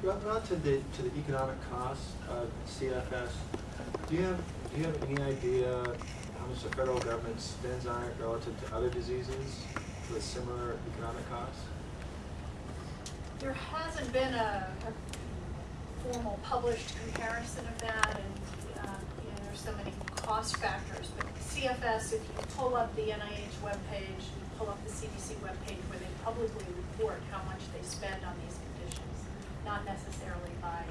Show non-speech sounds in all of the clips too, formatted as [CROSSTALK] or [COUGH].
To the, to the economic costs of CFS, do you have, do you have any idea how much the federal government spends on it relative to other diseases with similar economic costs? There hasn't been a, a formal published comparison of that, and, uh, you know, there's so many cost factors, but CFS, if you pull up the NIH webpage, you pull up the CDC webpage where they publicly report how much they spend on these not necessarily by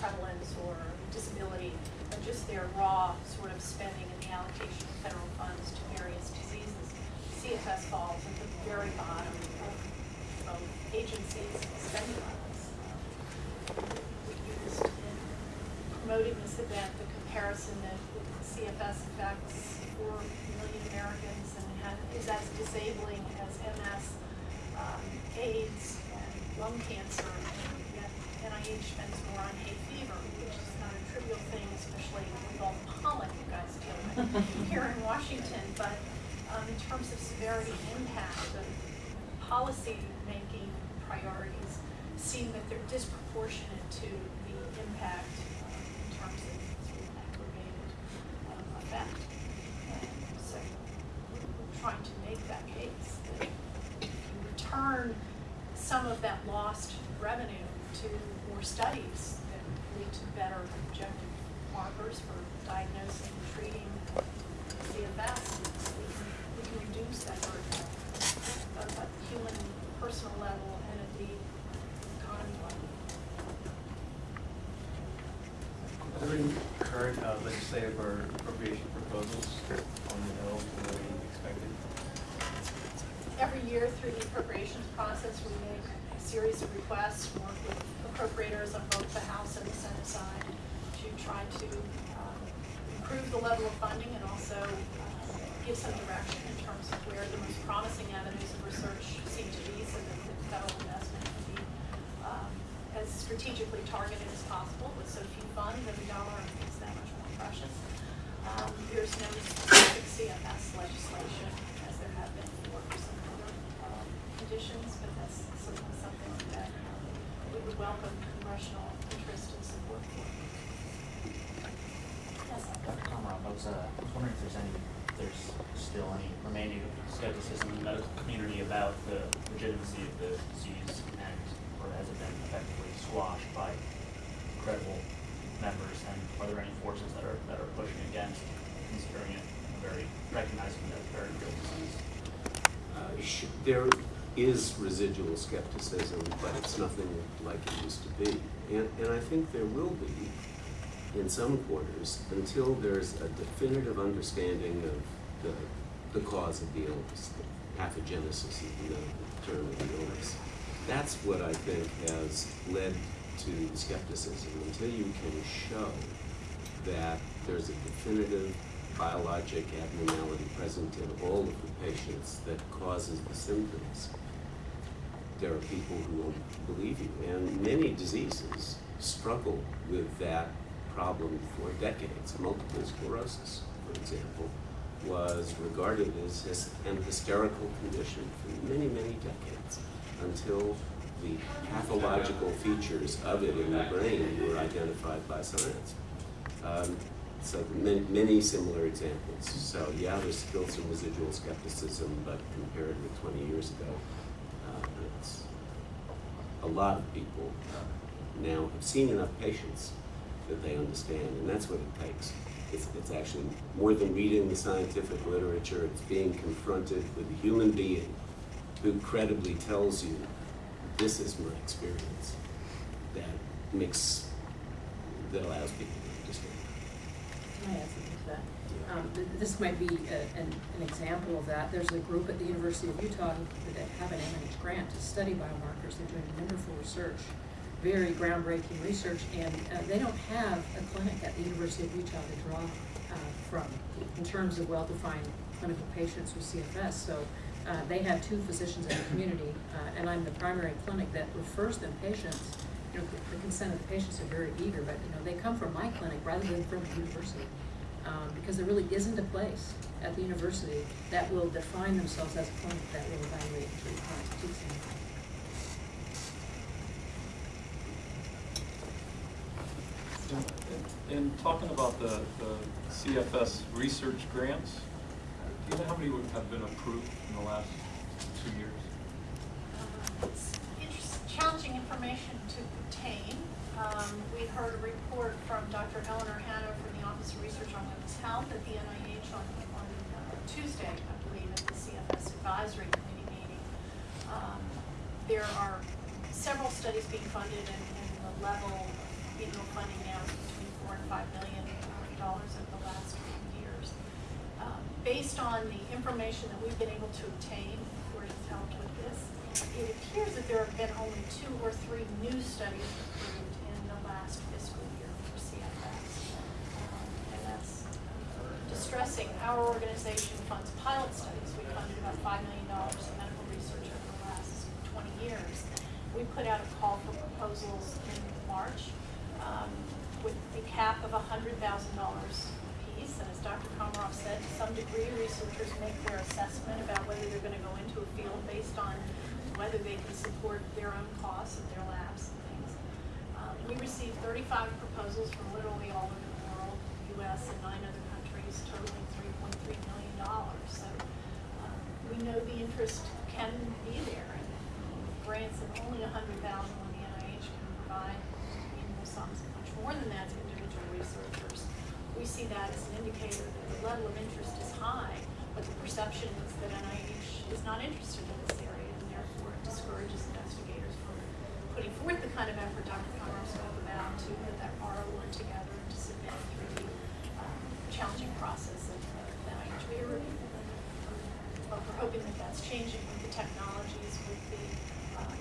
prevalence or disability, but just their raw sort of spending and the allocation of federal funds to various diseases. CFS falls at the very bottom of of agencies spending this. We used in promoting this event, the comparison that CFS affects four million Americans and is as disabling as MS, um, AIDS, and lung cancer, NIH spends more on hay fever, which is not a trivial thing, especially with all the pollen you guys deal with [LAUGHS] here in Washington, but, um, in terms of severity and impact, the policy-making priorities seem that they're disproportionate to the impact um, in terms of sort of aggravated um, effect. And so we're trying to make that case that if you return some of that lost revenue to more studies that lead to better objective markers for diagnosing and treating CFS, we can, we can reduce that burden both at the human, personal level and at the economy level. Are there any current uh, legislative or appropriation proposals on the Hill being expected? Every year through the appropriations process, we make a series of requests, work with appropriators on both the House and the Senate side to try to um, improve the level of funding and also uh, give some direction in terms of where the most promising avenues of research seem to be so that the federal investment can be um, as strategically targeted as possible with so few funds, every dollar is that much more precious. Um, There's no specific CFS legislation as there have been for some other conditions, but that's certainly something that um, we would welcome congressional interest and support for. Yes, Dr. Komaroff, I was, uh, I was wondering if there's any, if there's still any remaining skepticism in the medical community about the legitimacy of the disease and, or has it been effectively squashed by credible members? And are there any forces that are, that are pushing against considering it a very, recognizing that very real disease? Uh, There is residual skepticism, but it's nothing like it used to be. And, and I think there will be in some quarters until there's a definitive understanding of the, the cause of the illness, the pathogenesis is the term of the illness. That's what I think has led to skepticism. Until you can show that there's a definitive biologic abnormality present in all of the patients that causes the symptoms, there are people who won't believe you. And many diseases struggle with that problem for decades. Multiple sclerosis, for example, was regarded as an hysterical condition for many, many decades until the pathological features of it in the brain were identified by science. Um, so many, many similar examples. So yeah, there's still some residual skepticism, but compared with 20 years ago, a lot of people now have seen enough patients that they understand, and that's what it takes. It's, it's actually more than reading the scientific literature, it's being confronted with a human being who credibly tells you, this is my experience, that makes, that allows people to understand. Can I add something to that? Um, th- this might be a, an, an example of that. There's a group at the University of Utah that have an NIH grant to study biomarkers. They're doing wonderful research, very groundbreaking research, and uh, they don't have a clinic at the University of Utah to draw uh, from in terms of well-defined clinical patients with CFS. So uh, they have two physicians in the community, uh, and I'm the primary clinic that refers them patients. You know, the- consent of the patients are very eager, but you know they come from my clinic rather than from the university because there really isn't a place at the university that will define themselves as a clinic that will evaluate and treat chronic fatigue syndrome. In talking about the, the CFS research grants, do you know how many would have been approved in the last two years? It's interest, challenging information to obtain. Um, we heard a report from Dr. Eleanor Hanna from the Office of Research on Women's Health at the NIH on, on uh, Tuesday, I believe, at the CFS Advisory Committee meeting. Um, there are several studies being funded and, and the level of annual funding now is between four and five million dollars over the last few years. Um, Based on the information that we've been able to obtain, Court has helped with this, it appears that there have been only two or three new studies approved in the last fiscal year for CFS. Um, And that's distressing. Our organization funds pilot studies. We funded about five million dollars in medical research over the last twenty years. We put out a call for proposals in March um, with a cap of hundred thousand dollars apiece. And as Dr. Komaroff said, to some degree, researchers make their assessment about whether they're gonna go into a field based on whether they can support their own costs of their labs and things. Um, we received thirty-five proposals from literally all over the world, US and nine other countries, totaling three point three million dollars. So, um, we know the interest can be there, and grants of only a hundred thousand when the NIH can provide annual sums much more than that to individual researchers. We see that as an indicator that the level of interest is high, but the perception is that NIH is not interested in this area, and therefore it discourages investigators from putting forth the kind of effort Dr. Komaroff spoke about to put that R01 together and to submit um, challenging process of uh, NIH peer review. But we're hoping that that's changing with the technologies, with the um,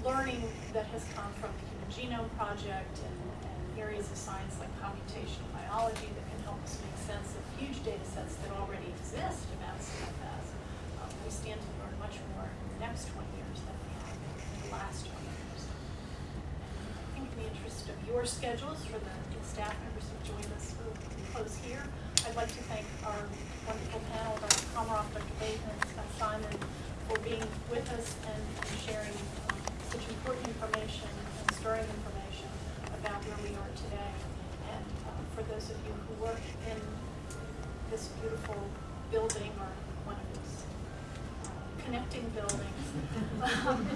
learning that has come from the Human Genome Project and, and areas of science like computational biology that can help us make sense of huge data sets that already exist about CFS. Um, we stand to learn much more in the next twenty years than we have in the last twenty years. I think in the interest of your schedules for the staff members who joined us, we'll close here. I'd like to thank our wonderful panel, Dr. Komaroff, Dr. Bateman, Scott Simon, for being with us and and sharing um, such important information and stirring information about where we are today. And uh, for those of you who work in this beautiful building or one of these uh, connecting buildings, [LAUGHS] um,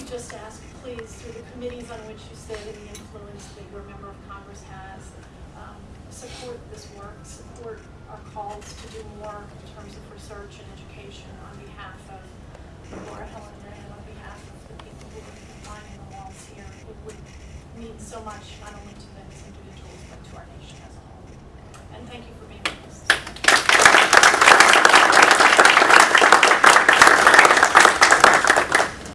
we just ask, please, through the committees on which you sit and the influence that your member of Congress has, um, support this work, support our calls to do more in terms of research and education on behalf of Laura Helen and on behalf of the people who are lining the walls here. It would mean so much, not